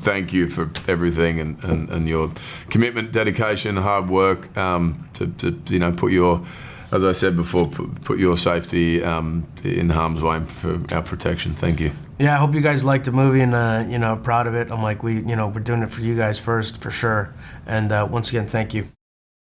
thank you for everything and, and, and your commitment, dedication, hard work um, to, to you know put your, as I said before, put, put your safety um, in harm's way for our protection. Thank you. Yeah, I hope you guys liked the movie and uh, you know proud of it. I'm like we you know we're doing it for you guys first for sure. And uh, once again, thank you.